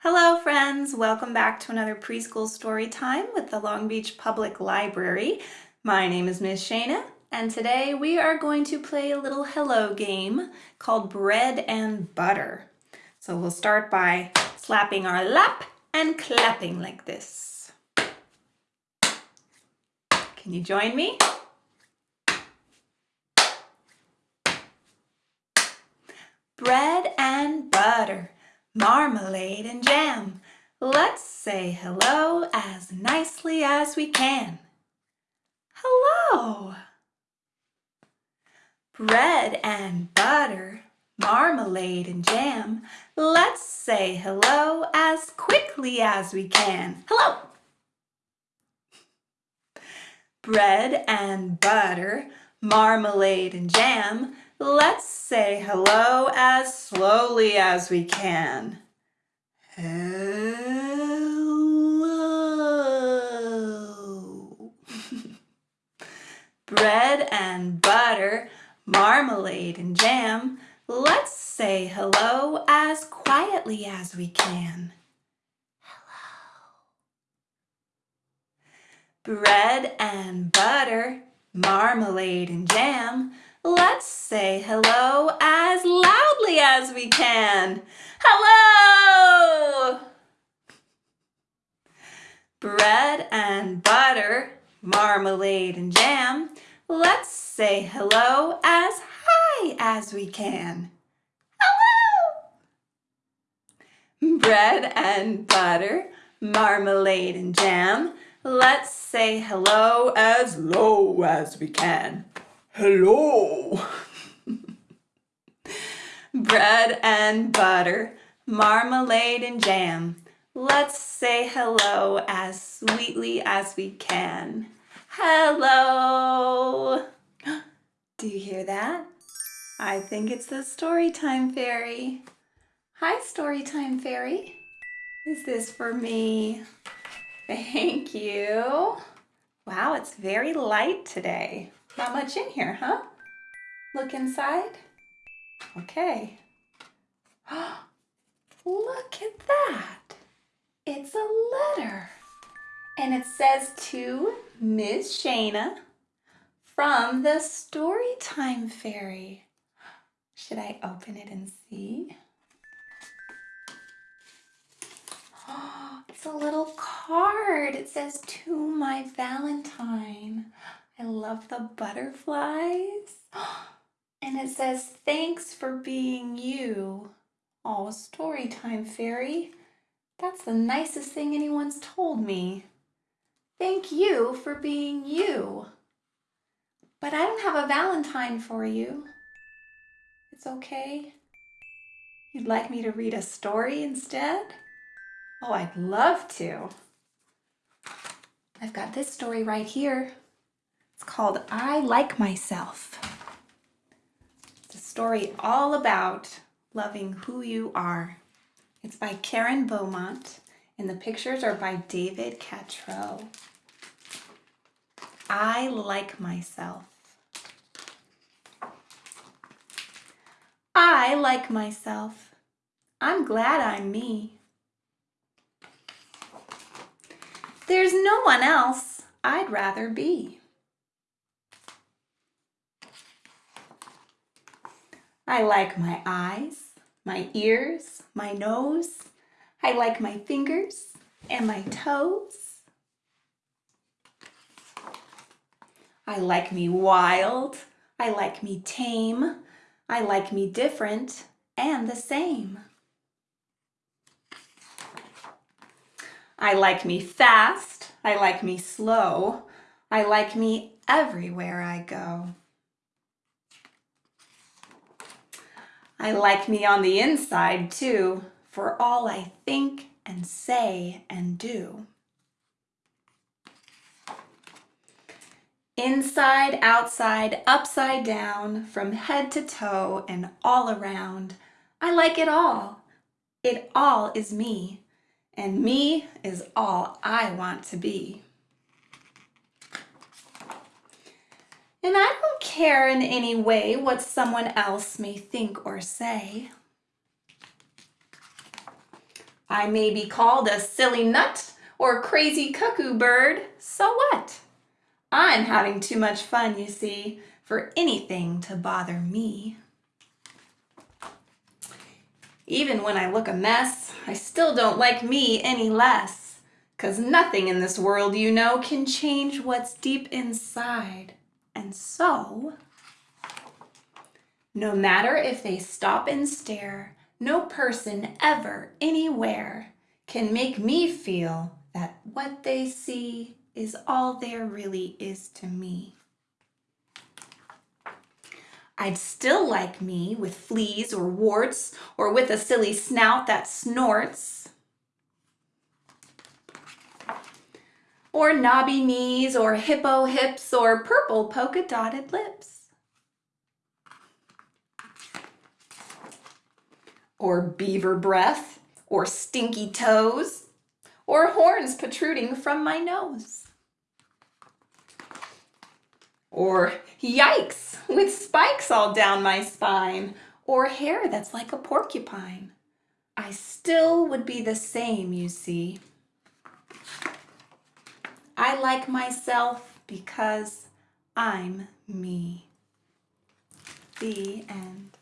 Hello friends, welcome back to another preschool story time with the Long Beach Public Library. My name is Miss Shana and today we are going to play a little hello game called Bread and Butter. So we'll start by slapping our lap and clapping like this. Can you join me? Bread and butter marmalade and jam. Let's say hello as nicely as we can. Hello! Bread and butter, marmalade and jam. Let's say hello as quickly as we can. Hello! Bread and butter, marmalade and jam. Let's say hello as slowly as we can. Hello. Bread and butter, marmalade and jam. Let's say hello as quietly as we can. Hello. Bread and butter, marmalade and jam. Let's say hello as loudly as we can. Hello! Bread and butter, marmalade and jam. Let's say hello as high as we can. Hello! Bread and butter, marmalade and jam. Let's say hello as low as we can. Hello. Bread and butter, marmalade and jam. Let's say hello as sweetly as we can. Hello. Do you hear that? I think it's the Storytime Fairy. Hi, Storytime Fairy. Is this for me? Thank you. Wow, it's very light today. Not much in here, huh? Look inside. Okay. Look at that. It's a letter. And it says to Miss Shana from the Storytime Fairy. Should I open it and see? It's a little card. It says to my Valentine. I love the butterflies. And it says, thanks for being you. Oh, story time, fairy. That's the nicest thing anyone's told me. Thank you for being you. But I don't have a Valentine for you. It's okay. You'd like me to read a story instead? Oh, I'd love to. I've got this story right here. It's called I Like Myself. It's a story all about loving who you are. It's by Karen Beaumont and the pictures are by David Catrow. I like myself. I like myself. I'm glad I'm me. There's no one else I'd rather be. I like my eyes, my ears, my nose. I like my fingers and my toes. I like me wild. I like me tame. I like me different and the same. I like me fast. I like me slow. I like me everywhere I go. I like me on the inside too, for all I think and say and do. Inside, outside, upside down, from head to toe and all around. I like it all. It all is me, and me is all I want to be. And I don't care in any way what someone else may think or say. I may be called a silly nut or crazy cuckoo bird, so what? I'm having too much fun, you see, for anything to bother me. Even when I look a mess, I still don't like me any less. Cause nothing in this world, you know, can change what's deep inside. And so, no matter if they stop and stare, no person ever, anywhere, can make me feel that what they see is all there really is to me. I'd still like me with fleas or warts or with a silly snout that snorts. Or knobby knees or hippo hips or purple polka dotted lips. Or beaver breath or stinky toes or horns protruding from my nose. Or yikes, with spikes all down my spine, or hair that's like a porcupine. I still would be the same, you see. I like myself because I'm me. The end.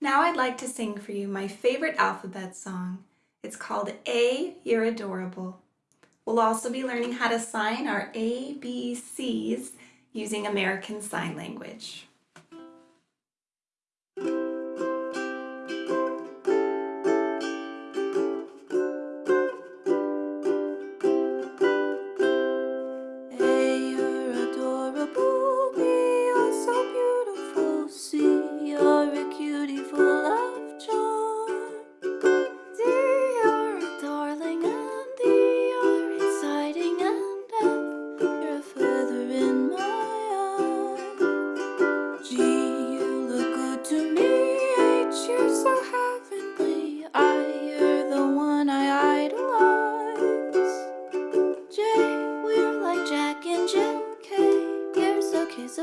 Now I'd like to sing for you my favorite alphabet song. It's called A, You're Adorable. We'll also be learning how to sign our A, B, C's using American Sign Language.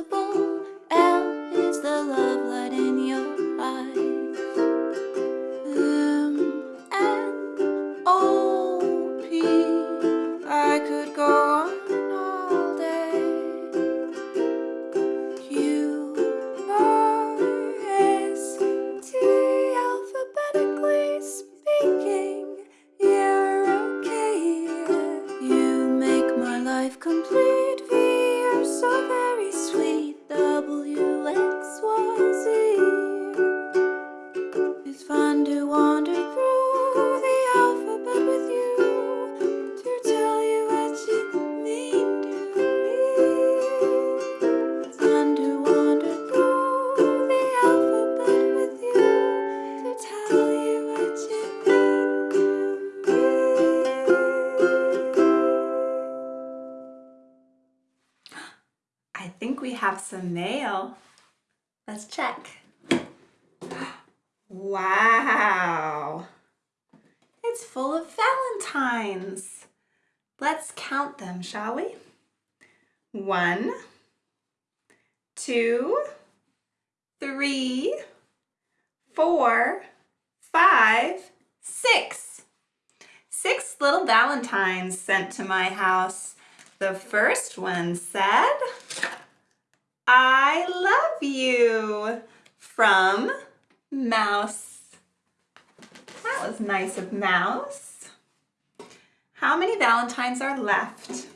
possible. Have some mail. Let's check. Wow. It's full of Valentines. Let's count them, shall we? One, two, three, four, five, six. Six little Valentines sent to my house. The first one said, I love you from Mouse. That was nice of Mouse. How many Valentines are left?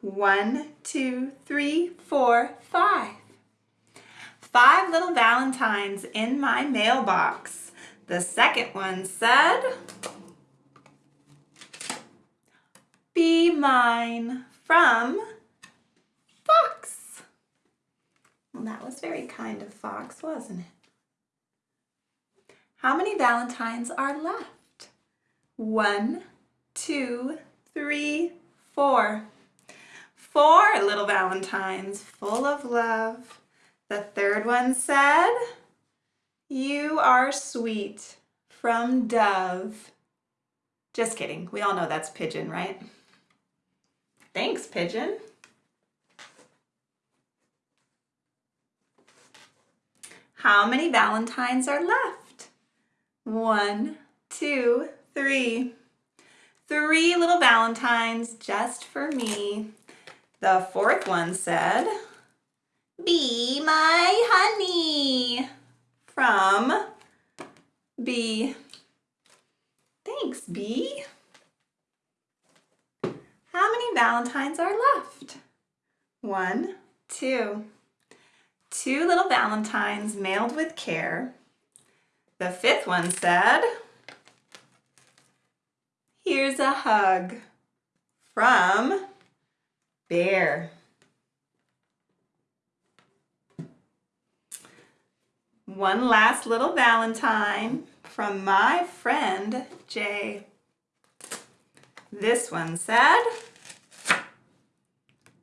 One, two, three, four, five. Five little Valentines in my mailbox. The second one said, Be mine from Fox. Well, that was very kind of Fox, wasn't it? How many Valentines are left? One, two, three, four. Four little Valentines full of love. The third one said, You are sweet from Dove. Just kidding. We all know that's Pigeon, right? Thanks, Pigeon. How many Valentines are left? One, two, three. Three little valentines just for me. The fourth one said, Be my honey from B. Thanks, B. How many valentines are left? One, two. Two little valentines mailed with care. The fifth one said, Here's a hug from Bear. One last little Valentine from my friend Jay. This one said,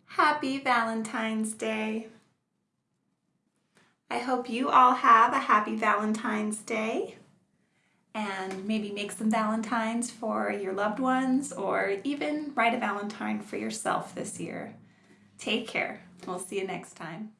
Happy Valentine's Day. I hope you all have a happy Valentine's Day and maybe make some Valentines for your loved ones or even write a Valentine for yourself this year. Take care. We'll see you next time.